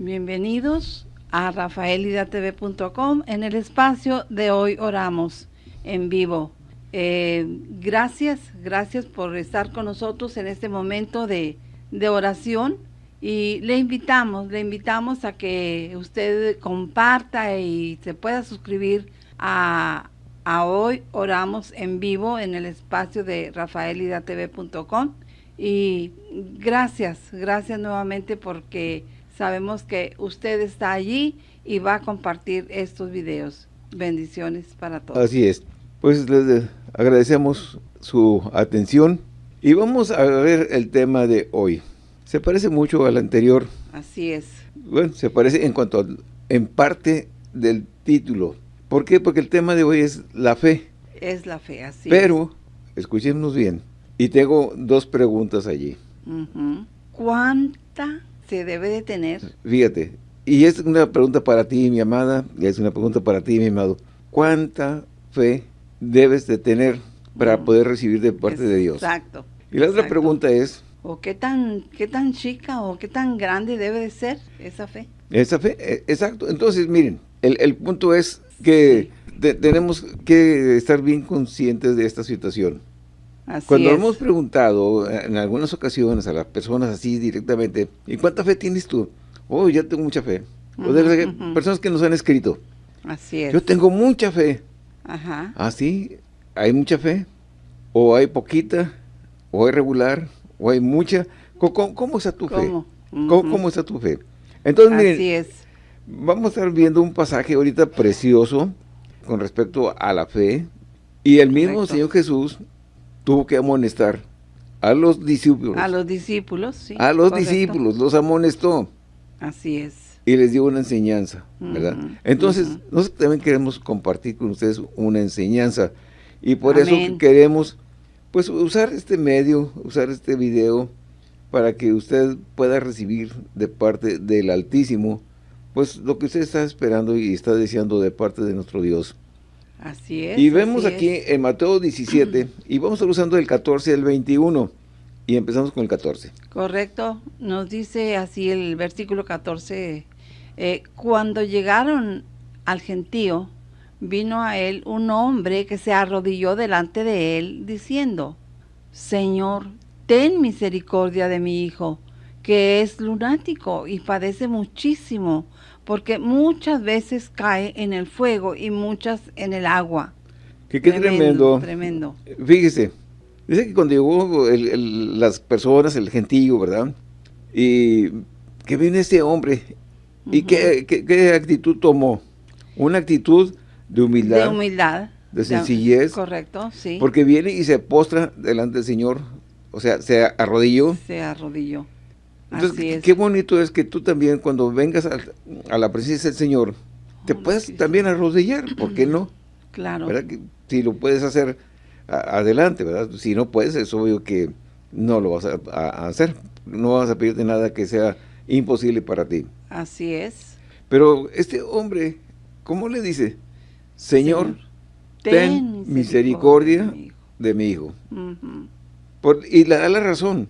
Bienvenidos a rafaelidatv.com en el espacio de Hoy Oramos en vivo. Eh, gracias, gracias por estar con nosotros en este momento de, de oración. Y le invitamos, le invitamos a que usted comparta y se pueda suscribir a, a Hoy Oramos en vivo en el espacio de rafaelidatv.com y gracias, gracias nuevamente porque sabemos que usted está allí y va a compartir estos videos. Bendiciones para todos. Así es. Pues les agradecemos su atención y vamos a ver el tema de hoy. Se parece mucho al anterior. Así es. Bueno, se parece en cuanto a, en parte del título. ¿Por qué? Porque el tema de hoy es la fe. Es la fe, así Pero, escuchémonos bien, y tengo dos preguntas allí. ¿Cuánta se debe de tener? Fíjate, y es una pregunta para ti, mi amada, y es una pregunta para ti, mi amado. ¿Cuánta fe debes de tener para mm. poder recibir de parte de Dios? Exacto. Y la otra pregunta es... ¿O qué tan, qué tan chica o qué tan grande debe de ser esa fe? Esa fe, e, exacto. Entonces, miren, el, punto es que tenemos que estar bien conscientes de esta situación. Cuando hemos preguntado en algunas ocasiones a las personas así directamente, ¿y cuánta fe tienes tú? Oh, ya tengo mucha fe. o de personas que nos han escrito. Así es. Yo tengo mucha fe. Ajá. ¿Ah, sí? ¿Hay mucha fe? ¿O hay poquita? ¿O hay regular? ¿O hay mucha? ¿Cómo, está tu fe? ¿Cómo, está tu fe? Entonces, miren, Así es. vamos a estar viendo un pasaje ahorita precioso con respecto a la fe. Y el mismo Señor Jesús tuvo que amonestar a los discípulos. A los discípulos, sí. A los discípulos, los amonestó. Así es. Y les dio una enseñanza, ¿verdad? Entonces, nosotros también queremos compartir con ustedes una enseñanza. Y por eso queremos, pues, usar este medio, usar este video, para que usted pueda recibir de parte del Altísimo, pues, lo que usted está esperando y está deseando de parte de nuestro Dios. Así es. Y vemos aquí en Mateo 17, y vamos a usando el 14 al 21, y empezamos con el 14. Correcto, nos dice así el versículo 14, eh, cuando llegaron al gentío, vino a él un hombre que se arrodilló delante de él, diciendo, Señor, ten misericordia de mi hijo, que es lunático y padece muchísimo, porque muchas veces cae en el fuego y muchas en el agua. qué tremendo. Tremendo. Fíjese, dice que cuando llegó las personas, el gentío, ¿verdad? Y que viene este hombre, ¿y qué, actitud tomó? Una actitud de humildad. De humildad. De sencillez. Correcto, sí. Porque viene y se postra delante del Señor, o sea, se arrodilló. Se arrodilló. Entonces, qué bonito es que tú también cuando vengas a, la presencia del Señor, te oh, puedes también arrodillar, ¿por qué no? Claro. ¿Verdad? Que si lo puedes hacer adelante, ¿verdad? Si no puedes, es obvio que no lo vas a, hacer. No vas a pedirte nada que sea imposible para ti. Así es. Pero este hombre, ¿cómo le dice? Señor, ten, misericordia, de mi hijo. y le da la razón.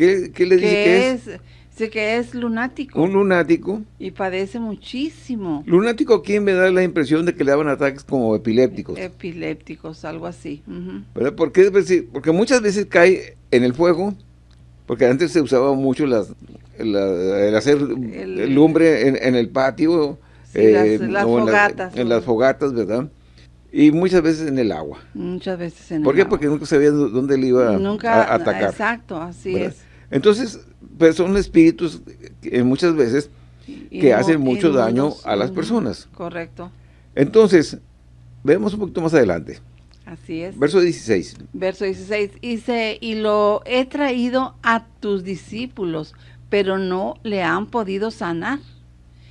¿Qué, le dice que es? Dice que es lunático. Un lunático. Y padece muchísimo. Lunático aquí me da la impresión de que le daban ataques como epilépticos. Epilépticos, algo así. ¿Por qué? Pues porque muchas veces cae en el fuego, porque antes se usaba mucho las, el hacer lumbre en, el patio. Eh, las, fogatas. En, las fogatas, ¿verdad? Y muchas veces en el agua. Muchas veces en ¿Por qué? Porque nunca sabía dónde le iba a, atacar. Exacto, así es. Entonces, pues son espíritus que muchas veces que hacen mucho daño a las personas. Correcto. Entonces, vemos un poquito más adelante. Así es. Verso 16. Verso 16. Dice, y lo he traído a tus discípulos, pero no le han podido sanar.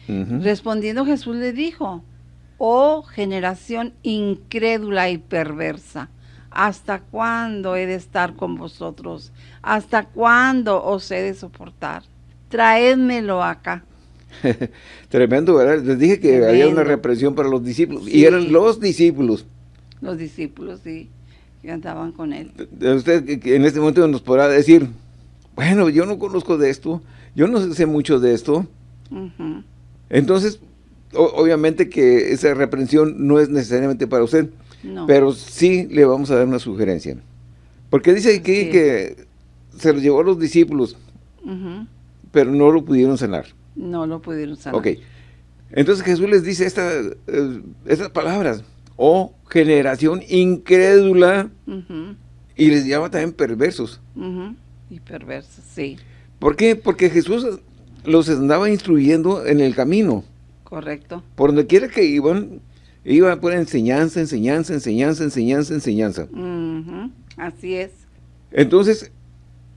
Respondiendo Jesús le dijo, oh generación incrédula y perversa, ¿Hasta cuándo he de estar con vosotros? ¿Hasta cuándo os he de soportar? Traédmelo acá. Tremendo, ¿verdad? Les dije que había una represión para los discípulos. Y eran los discípulos. Los discípulos, sí, que andaban con él. Usted en este momento nos podrá decir, bueno, yo no conozco de esto. yo no sé mucho de esto. Entonces, obviamente que esa reprensión no es necesariamente para usted, pero sí le vamos a dar una sugerencia. Porque dice aquí que se lo llevó a los discípulos, pero no lo pudieron sanar. No lo pudieron sanar. Ok. Entonces Jesús les dice esta, eh, estas palabras, oh generación incrédula, y les llama también perversos. Y perversos, sí. ¿Por qué? Porque Jesús los andaba instruyendo en el camino. Correcto. Por donde quiera que iban, iban por enseñanza, enseñanza, enseñanza, enseñanza, enseñanza. Así es. Entonces,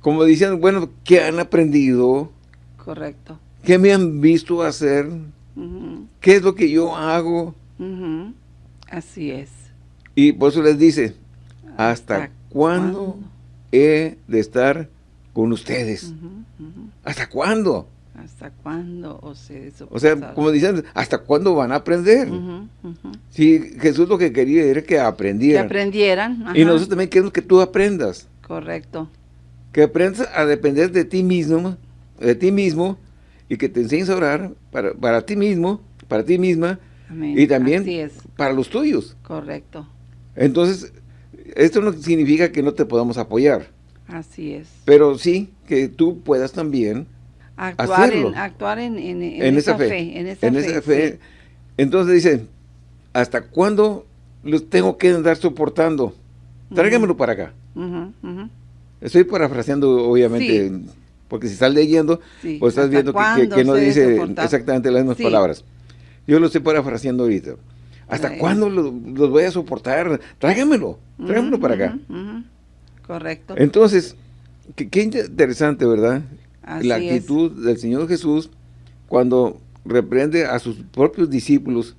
como decían, bueno, ¿qué han aprendido? Correcto. ¿Qué me han visto hacer? ¿Qué es lo que yo hago? Así es. Y por eso les dice, ¿hasta, cuándo, he de estar con ustedes? ¿Hasta cuándo? ¿Hasta cuándo? O, o sea, como dicen, ¿hasta cuándo van a aprender? Si Jesús lo que quería era que aprendieran. Que aprendieran. Y nosotros también queremos que tú aprendas. Correcto. Que aprendas a depender de ti mismo, de ti mismo, y que te enseñes a orar para, para ti mismo, para ti misma, y también para los tuyos. Correcto. Entonces, esto no significa que no te podamos apoyar. Así es. Pero sí que tú puedas también actuar En, actuar en, esa, fe. En esa, fe. Entonces dice, ¿hasta cuándo los tengo que andar soportando? Tráigamelo para acá. Estoy parafraseando, obviamente, porque si estás leyendo, pues estás viendo que, no dice exactamente las mismas palabras. Yo lo estoy parafraseando ahorita. ¿Hasta cuándo los, voy a soportar? Tráigamelo, tráigamelo para acá. Correcto. Entonces, qué, interesante, ¿verdad? La actitud del Señor Jesús cuando reprende a sus propios discípulos.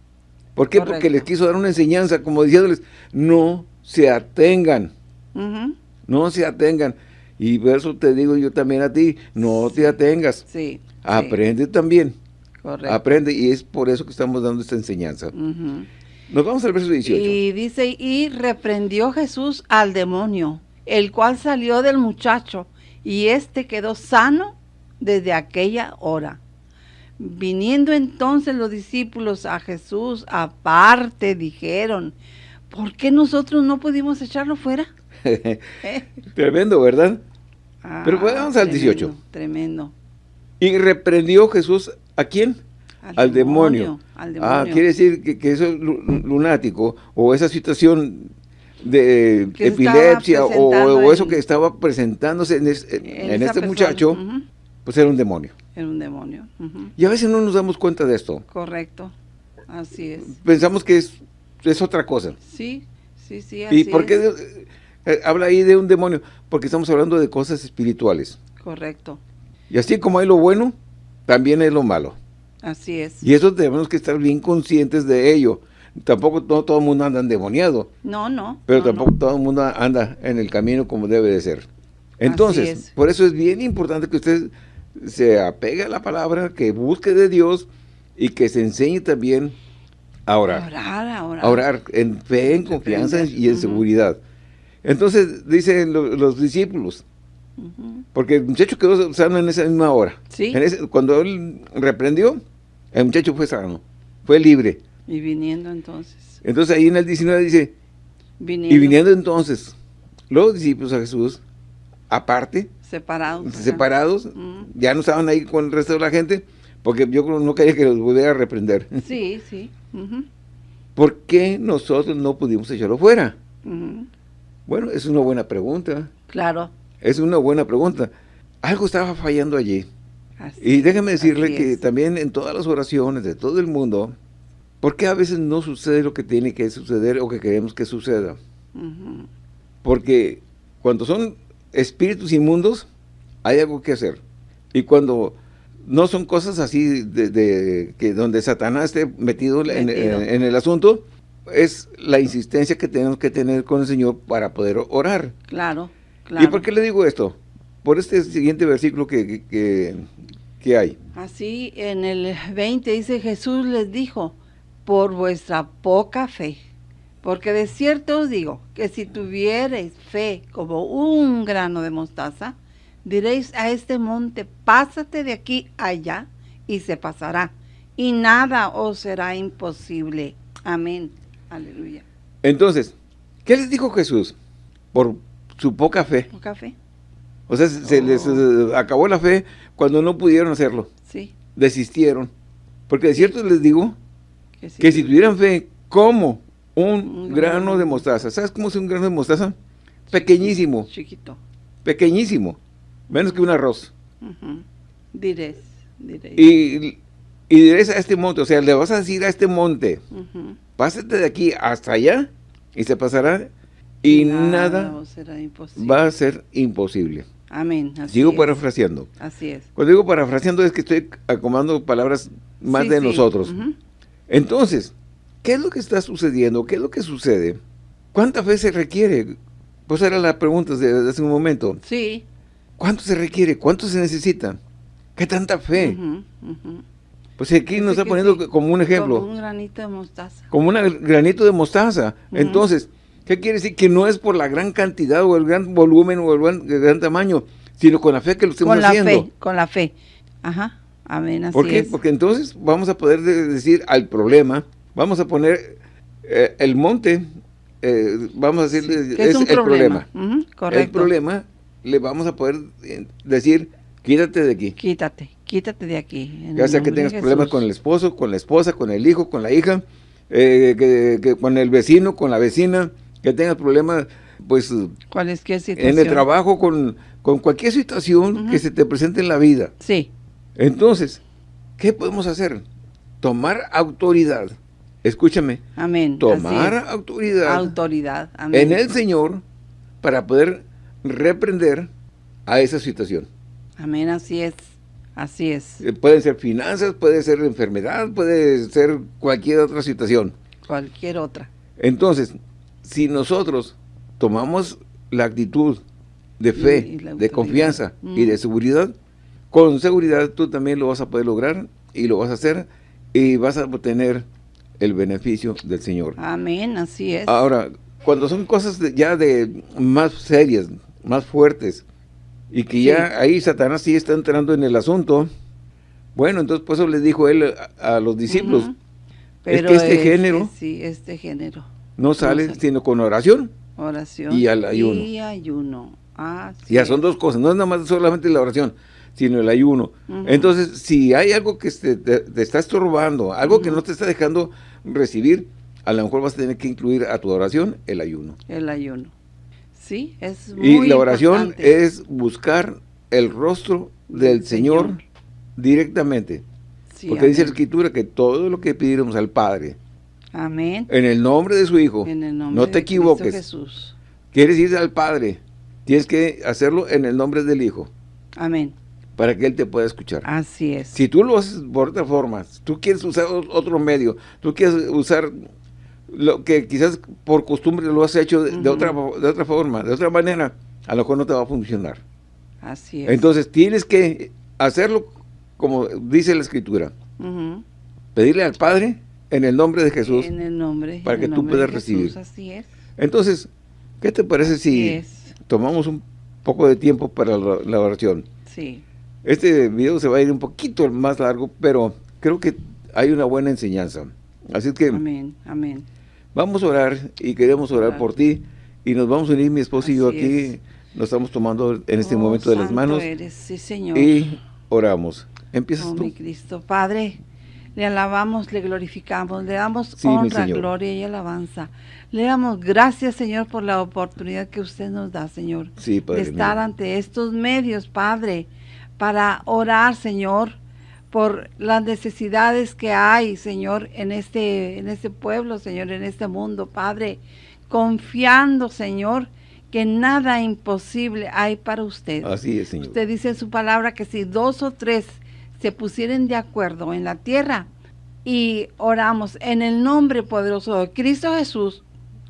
¿Por qué? Porque les quiso dar una enseñanza, como diciéndoles, no se atengan. No se atengan. Y por eso te digo yo también a ti, no te atengas. Sí. Aprende también. Correcto. Aprende y es por eso que estamos dando esta enseñanza. Nos vamos al verso 18. Y dice, y reprendió Jesús al demonio, el cual salió del muchacho, y éste quedó sano desde aquella hora. Viniendo entonces los discípulos a Jesús aparte, dijeron, ¿por qué nosotros no pudimos echarlo fuera? Tremendo, ¿verdad? Pero vamos al 18. Tremendo. Y reprendió Jesús a quién? Al, demonio. Ah, quiere decir que, que eso es lunático o esa situación de epilepsia o, eso que estaba presentándose en, este muchacho, pues era un demonio. Era un demonio. Y a veces no nos damos cuenta de esto. Correcto, así es. Pensamos que es, es otra cosa. Sí, sí, sí, así ¿Y por qué eh, habla ahí de un demonio? Porque estamos hablando de cosas espirituales. Correcto. Y así como hay lo bueno, también hay lo malo. Así es. Y eso tenemos que estar bien conscientes de ello tampoco todo el mundo anda endemoniado. No, no. Pero tampoco todo el mundo anda en el camino como debe de ser. Entonces, por eso es bien importante que usted se apegue a la palabra, que busque de Dios y que se enseñe también a orar. A orar, a orar. A orar en fe, en confianza y en seguridad. Entonces, dicen los, discípulos, porque el muchacho quedó sano en esa misma hora. Sí. cuando él reprendió, el muchacho fue sano, fue libre. Y viniendo entonces. Entonces ahí en el 19 dice, y viniendo entonces los discípulos a Jesús, aparte, separados, separados ya no estaban ahí con el resto de la gente, porque yo no quería que los volviera a reprender. Sí, sí. ¿Por qué nosotros no pudimos echarlo fuera? Bueno, es una buena pregunta. Claro. Es una buena pregunta. Algo estaba fallando allí. y déjeme decirle que también en todas las oraciones de todo el mundo, ¿Por qué a veces no sucede lo que tiene que suceder o que queremos que suceda? Porque cuando son espíritus inmundos, hay algo que hacer. Y cuando no son cosas así de, que donde Satanás esté metido, En, el asunto, es la insistencia que tenemos que tener con el Señor para poder orar. Claro, claro. ¿Y por qué le digo esto? Por este siguiente versículo que, que, que hay. Así, en el 20 dice, Jesús les dijo, por vuestra poca fe. Porque de cierto os digo que si tuviereis fe como un grano de mostaza, Diréis a este monte, pásate de aquí allá, y se pasará, y nada os será imposible. Amén. Aleluya. Entonces, ¿qué les dijo Jesús? Por su poca fe. Poca fe. O sea, se les Oh. acabó la fe cuando no pudieron hacerlo. Sí. Desistieron. Porque de cierto les digo Que, si tuvieran fe como un, grano de mostaza. ¿Sabes cómo es un grano de mostaza? Pequeñísimo, Chiquito. pequeñísimo. Menos que un arroz. Diréis, diréis. Y, y diréis a este monte, o sea, le vas a decir a este monte, pásate de aquí hasta allá y se pasará y nada, os será imposible. va a ser imposible. Amén. Así Sigo es. parafraseando. Así es. Cuando digo parafraseando es que estoy acomodando palabras más Sí, de sí. nosotros. Entonces, ¿qué es lo que está sucediendo? ¿Qué es lo que sucede? ¿Cuánta fe se requiere? Pues era la pregunta de, hace un momento. Sí. ¿Cuánto se requiere? ¿Cuánto se necesita? ¿Qué tanta fe? Ujú, ujú. Pues aquí nos está poniendo sí, como un ejemplo. Como un granito de mostaza. como un granito de mostaza. Entonces, ¿qué quiere decir? Que no es por la gran cantidad o el gran volumen o el gran, el gran tamaño, sino con la fe que lo estemos Con la haciendo. fe, con la fe. Ajá. Amén. Así ¿Por qué? es. Porque entonces vamos a poder de- decir al problema, vamos a poner eh, el monte, eh, vamos a decirle, es, el problema. Ujú, El Correcto. problema le vamos a poder eh, decir, quítate de aquí. Quítate, quítate de aquí. Ya sea que tengas problemas con el esposo, con la esposa, con el hijo, con la hija, eh, que, que con el vecino, con la vecina, que tengas problemas, pues, Cualquier situación. en el trabajo, con, con cualquier situación que se te presente en la vida. Sí. Entonces, ¿qué podemos hacer? Tomar autoridad. Escúchame, Amén. tomar autoridad autoridad. Amén. en el Señor para poder reprender a esa situación. Amén. Así es. Así es. Eh, Pueden ser finanzas, puede ser enfermedad, puede ser cualquier otra situación. Cualquier otra. Entonces, si nosotros tomamos la actitud de fe, Y- y la de confianza y de seguridad, con seguridad tú también lo vas a poder lograr y lo vas a hacer y vas a obtener el beneficio del Señor. Amén. Así es. Ahora, cuando son cosas de- ya de más serias, más fuertes, y que Sí. ya ahí Satanás sí está entrando en el asunto, bueno, entonces por eso le dijo él a, a los discípulos, es que este es- género- Sí, este género. no sale sale. sino con oración. Oración. Y al ayuno. Y ayuno. Así Ya son dos cosas, no es nada más solamente la oración, sino el ayuno. Entonces, si hay algo que te, te- te está estorbando, algo que no te está dejando recibir, a lo mejor vas a tener que incluir a tu oración el ayuno. El ayuno. Sí, es Y muy la oración importante. es buscar el rostro del Señor, Señor. directamente. Sí, porque dice la. Escritura que todo lo que pidiéramos al Padre, Amén. en el nombre de su Hijo, En el nombre no te de equivoques. Jesús. quieres ir al Padre, tienes que hacerlo en el nombre del Hijo, Amén. Para que Él te pueda escuchar. Así es. Si tú lo haces por otra forma, si tú quieres usar otro medio, tú quieres usar lo que quizás por costumbre lo has hecho de, otra, de otra forma, de otra manera, a lo mejor no te va a funcionar. Así es. Entonces tienes que hacerlo como dice la Escritura, pedirle al Padre en el nombre de Jesús. En el nombre. para que tú puedas Jesús, recibir. Así es. Entonces, ¿qué te parece Así si es. tomamos un poco de tiempo para la, la oración? Sí. Este video se va a ir un poquito más largo, pero creo que hay una buena enseñanza. Así que Amén. Amén. vamos a orar y queremos orar por ti y nos vamos a unir mi esposo y yo aquí. es. Nos estamos tomando en este Oh, momento de las manos eres. Sí, Señor. y oramos. Empiezas Oh, tú. mi Cristo. Padre, le alabamos, le glorificamos, le damos Sí, honra, gloria y alabanza. Le damos gracias, Señor, por la oportunidad que usted nos da, Señor, Sí, de Padre estar mío. ante estos medios, Padre, para orar, Señor, por las necesidades que hay, Señor, en este, en este pueblo, Señor, en este mundo, Padre, confiando, Señor, que nada imposible hay para usted. Así es, Señor. Usted dice en su palabra que si dos o tres se pusieren de acuerdo en la tierra y oramos en el nombre poderoso de Cristo Jesús,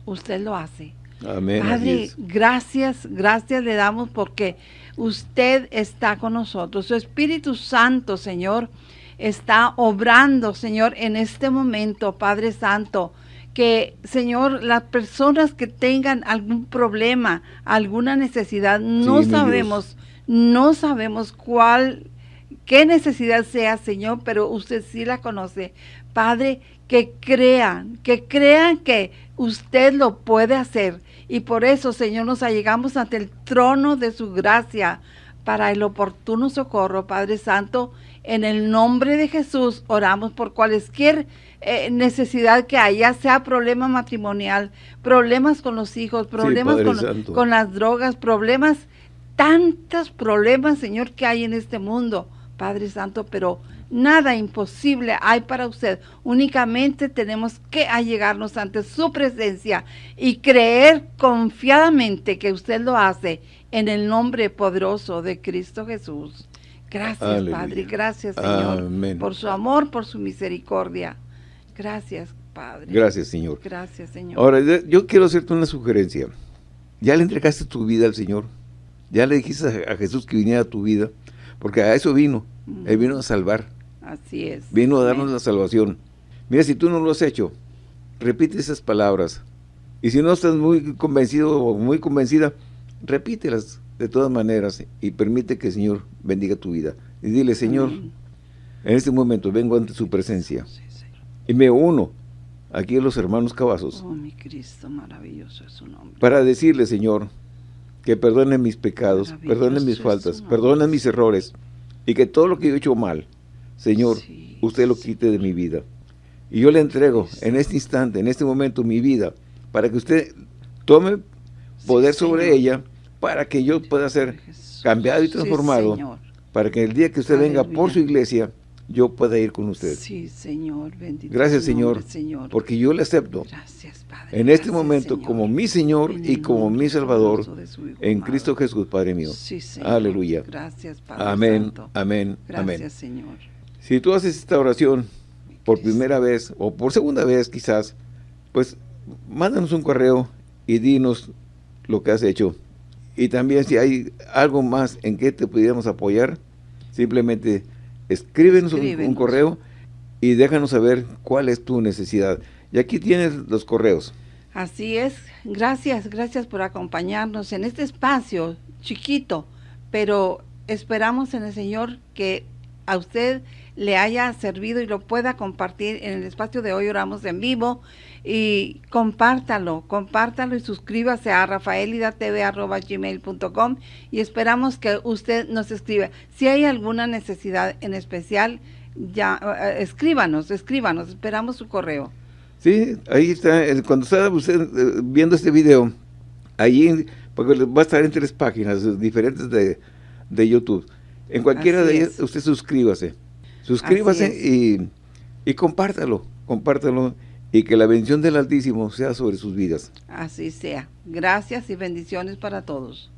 usted lo hace. Amén. Padre, gracias, gracias le damos porque usted está con nosotros. Su Espíritu Santo, Señor, está obrando, Señor, en este momento, Padre Santo. Que, Señor, las personas que tengan algún problema, alguna necesidad, no sabemos, No sabemos cuál, qué necesidad sea, Señor, pero usted sí la conoce. Padre, que crean, que crean que usted lo puede hacer. Y por eso, Señor, nos allegamos ante el trono de su gracia para el oportuno socorro, Padre Santo. En el nombre de Jesús oramos por cualquier eh, necesidad que haya, sea problema matrimonial, problemas con los hijos, problemas con, con, las drogas, problemas, tantos problemas, Señor, que hay en este mundo, Padre Santo, pero nada imposible hay para usted. Únicamente tenemos que allegarnos ante su presencia y creer confiadamente que usted lo hace en el nombre poderoso de Cristo Jesús. Gracias, Padre. Gracias, Señor, por su amor, por su misericordia. Gracias, Padre. Gracias, Señor. Gracias, Señor. Ahora, yo quiero hacerte una sugerencia. ¿Ya le entregaste tu vida al Señor? ¿Ya le dijiste a Jesús que viniera a tu vida? Porque a eso vino. Él vino a salvar. Así es. Vino a darnos la salvación. Mira, si tú no lo has hecho, repite esas palabras. Y si no estás muy convencido o muy convencida, repítelas de todas maneras y permite que el Señor bendiga tu vida. Y dile, Señor, en este momento vengo ante su presencia y me uno aquí a los hermanos Cavazos. Oh, mi Cristo, maravilloso es su nombre. Para decirle, Señor, que perdone mis pecados, perdone mis faltas, perdone mis errores y que todo lo que he hecho mal, Señor, usted lo quite de mi vida. Y yo le entrego en este instante, en este momento, mi vida, para que usted tome poder sobre ella para que yo pueda ser cambiado y transformado, para que el día que usted venga por su iglesia, yo pueda ir con usted. Sí, Señor, bendito Gracias, Señor, porque yo le acepto Gracias, Padre. en este momento como mi Señor y como mi Salvador en Cristo Jesús, Padre mío. Sí, Señor. Aleluya. Gracias, Padre Amén, Santo. amén, amén. Gracias, Señor. Si tú haces esta oración por primera vez o por segunda vez quizás, pues mándanos un correo y dinos lo que has hecho y también si hay algo más en que te pudiéramos apoyar, simplemente escríbenos, Un, correo y déjanos saber cuál es tu necesidad. Y aquí tienes los correos. Así es. Gracias, gracias por acompañarnos en este espacio chiquito, pero esperamos en el Señor que a usted le haya servido y lo pueda compartir en el espacio de hoy oramos en vivo y compártalo, compártalo y suscríbase a rafaelidatv.gmail.com y esperamos que usted nos escriba. Si hay alguna necesidad en especial, ya eh, escríbanos, escríbanos, esperamos su correo. Sí, ahí está, cuando está usted eh, viendo este video, ahí porque va a estar en tres páginas diferentes de, de YouTube. En cualquiera de ellas, usted suscríbase. Suscríbase y, y compártalo, compártalo y que la bendición del Altísimo sea sobre sus vidas. Así sea. Gracias y bendiciones para todos.